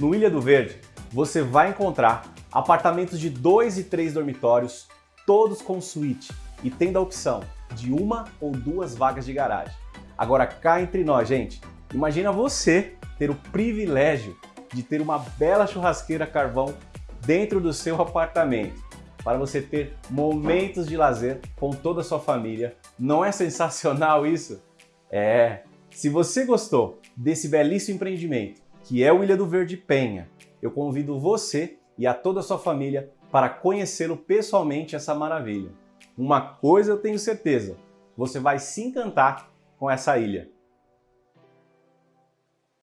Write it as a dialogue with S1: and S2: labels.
S1: No Ilha do Verde, você vai encontrar apartamentos de dois e três dormitórios, todos com suíte e tendo a opção de uma ou duas vagas de garagem. Agora cá entre nós, gente, imagina você ter o privilégio de ter uma bela churrasqueira carvão dentro do seu apartamento para você ter momentos de lazer com toda a sua família. Não é sensacional isso? É! Se você gostou desse belíssimo empreendimento, que é o Ilha do Verde Penha, eu convido você e a toda a sua família para conhecê-lo pessoalmente essa maravilha. Uma coisa eu tenho certeza, você vai se encantar com essa ilha.